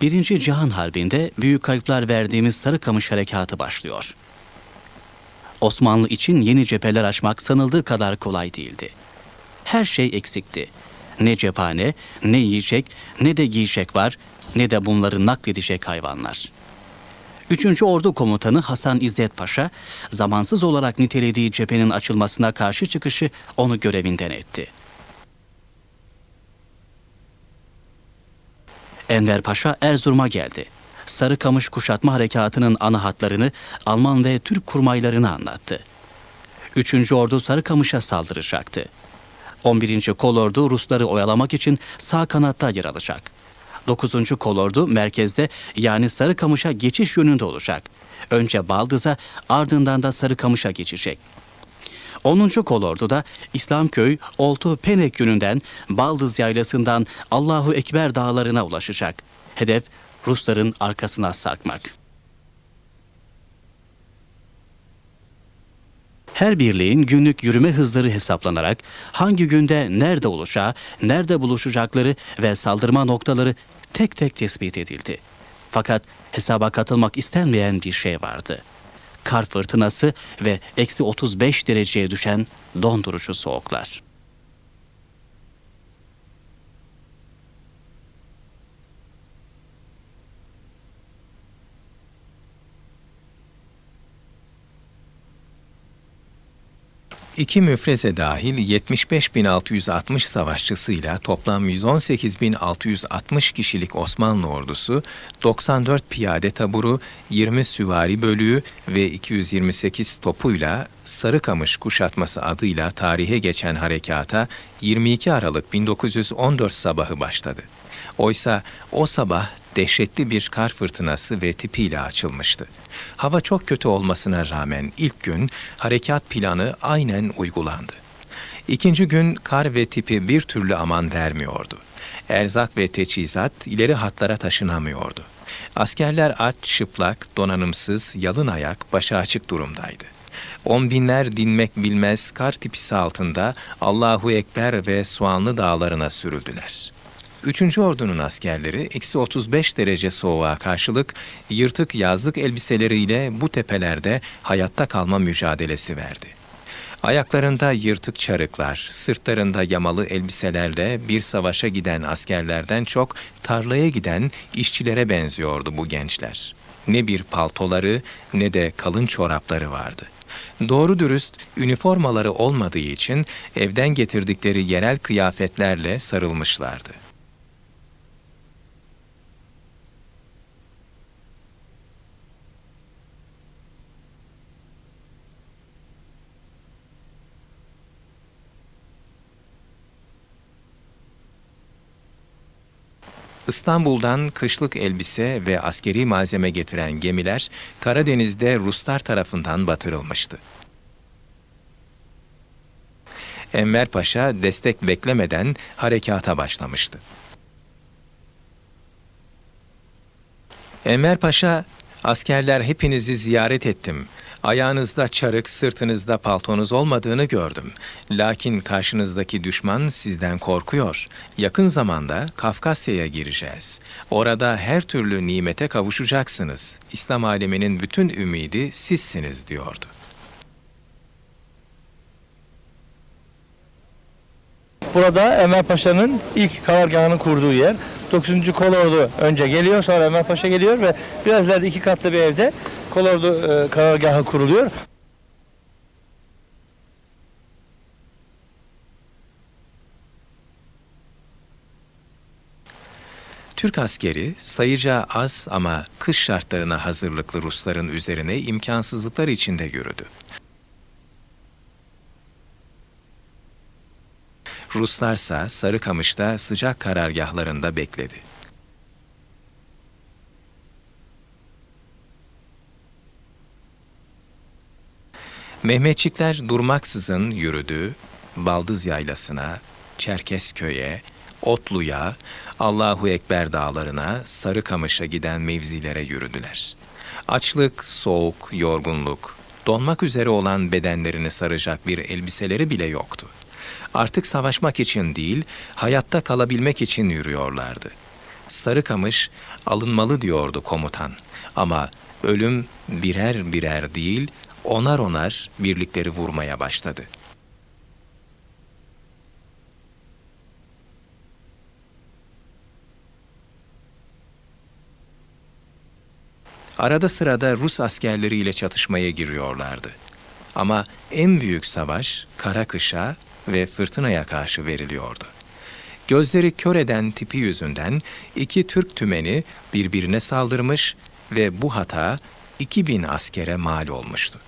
Birinci Cihan Harbi'nde büyük kayıplar verdiğimiz Sarıkamış Harekatı başlıyor. Osmanlı için yeni cepheler açmak sanıldığı kadar kolay değildi. Her şey eksikti. Ne cephane, ne yiyecek, ne de giyecek var, ne de bunları nakledecek hayvanlar. 3. Ordu Komutanı Hasan İzzet Paşa, zamansız olarak nitelediği cephenin açılmasına karşı çıkışı onu görevinden etti. Enver Paşa Erzurum'a geldi. Sarıkamış kuşatma harekatının ana hatlarını Alman ve Türk kurmaylarını anlattı. 3. Ordu Sarıkamış'a saldıracaktı. 11. Kolordu Rusları oyalamak için sağ kanatta yer alacak. 9. Kolordu merkezde yani Sarıkamış'a geçiş yönünde olacak. Önce Baldız'a ardından da Sarıkamış'a geçecek. 10. Kolordu da İslamköy, Oltu, Penek yönünden Baldız Yaylası'ndan Allahu Ekber dağlarına ulaşacak. Hedef Rusların arkasına sarkmak. Her birliğin günlük yürüme hızları hesaplanarak hangi günde nerede olacağı, nerede buluşacakları ve saldırma noktaları tek tek tespit edildi. Fakat hesaba katılmak istenmeyen bir şey vardı. Kar fırtınası ve eksi 35 dereceye düşen dondurucu soğuklar. İki müfreze dahil 75.660 savaşçısıyla toplam 118.660 kişilik Osmanlı ordusu, 94 piyade taburu, 20 süvari bölüğü ve 228 topuyla Sarıkamış kuşatması adıyla tarihe geçen harekata 22 Aralık 1914 sabahı başladı. Oysa o sabah dehşetli bir kar fırtınası ve tipiyle açılmıştı. Hava çok kötü olmasına rağmen ilk gün harekat planı aynen uygulandı. İkinci gün kar ve tipi bir türlü aman vermiyordu. Erzak ve teçhizat ileri hatlara taşınamıyordu. Askerler aç, çıplak, donanımsız, yalın ayak, başı açık durumdaydı. On binler dinmek bilmez kar tipisi altında Allahu Ekber ve Soğanlı dağlarına sürüldüler.'' Üçüncü ordunun askerleri eksi 35 derece soğuğa karşılık yırtık yazlık elbiseleriyle bu tepelerde hayatta kalma mücadelesi verdi. Ayaklarında yırtık çarıklar, sırtlarında yamalı elbiselerle bir savaşa giden askerlerden çok tarlaya giden işçilere benziyordu bu gençler. Ne bir paltoları ne de kalın çorapları vardı. Doğru dürüst üniformaları olmadığı için evden getirdikleri yerel kıyafetlerle sarılmışlardı. İstanbul'dan kışlık elbise ve askeri malzeme getiren gemiler Karadeniz'de Ruslar tarafından batırılmıştı. Enver Paşa destek beklemeden harekata başlamıştı. Enver Paşa, askerler hepinizi ziyaret ettim. Ayağınızda çarık, sırtınızda paltonuz olmadığını gördüm. Lakin karşınızdaki düşman sizden korkuyor. Yakın zamanda Kafkasya'ya gireceğiz. Orada her türlü nimete kavuşacaksınız. İslam aleminin bütün ümidi sizsiniz diyordu. Burada Enver Paşa'nın ilk karargahını kurduğu yer. 9. Kolordu önce geliyor sonra Enver Paşa geliyor ve biraz ileride iki katlı bir evde Kolordu e, karargahı kuruluyor. Türk askeri sayıca az ama kış şartlarına hazırlıklı Rusların üzerine imkansızlıklar içinde yürüdü. Ruslarsa Sarıkamış'ta sıcak karargahlarında bekledi. Mehmetçikler durmaksızın yürüdü, Baldız Yaylası'na, Çerkezköy'e, Otlu'ya, Allahu Ekber dağlarına, Sarıkamış'a giden mevzilere yürüdüler. Açlık, soğuk, yorgunluk, donmak üzere olan bedenlerini saracak bir elbiseleri bile yoktu. Artık savaşmak için değil, hayatta kalabilmek için yürüyorlardı. Sarıkamış alınmalı diyordu komutan. Ama ölüm birer birer değil, onar onar birlikleri vurmaya başladı. Arada sırada Rus askerleriyle çatışmaya giriyorlardı. Ama en büyük savaş kara kışa ve fırtınaya karşı veriliyordu. Gözleri kör eden tipi yüzünden iki Türk tümeni birbirine saldırmış ve bu hata 2000 askere mal olmuştu.